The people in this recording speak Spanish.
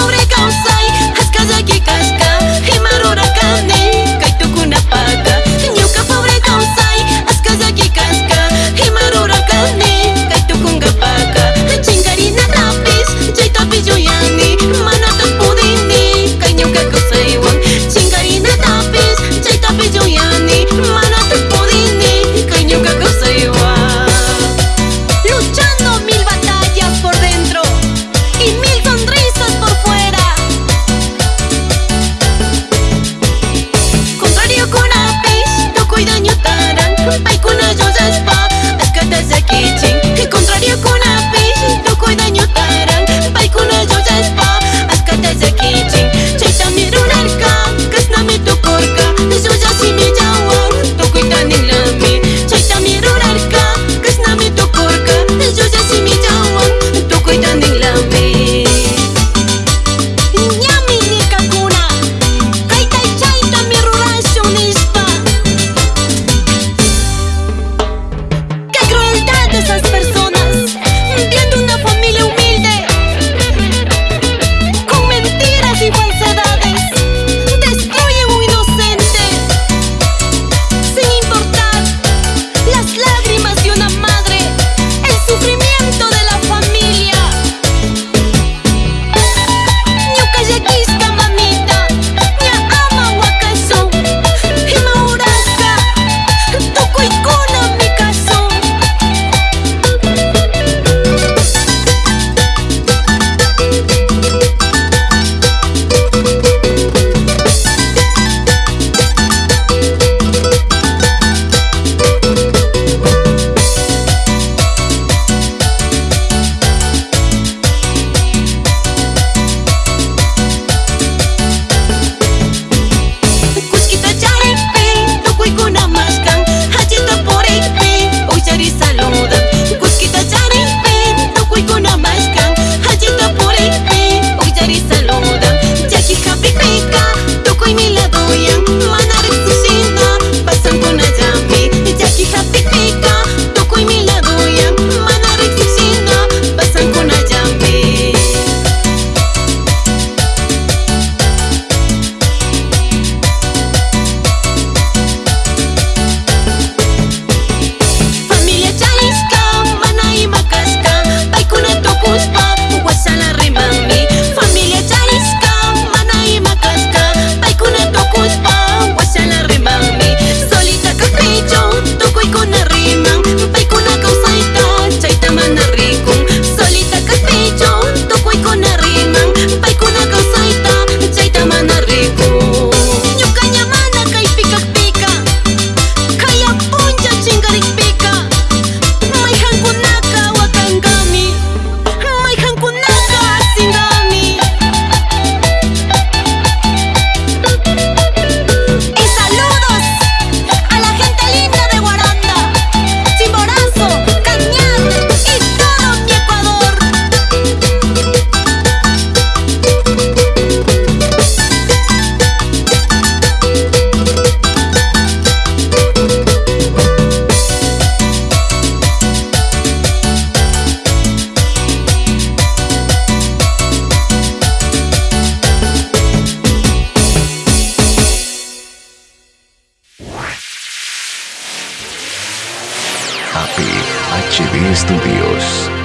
sobre APHD Studios.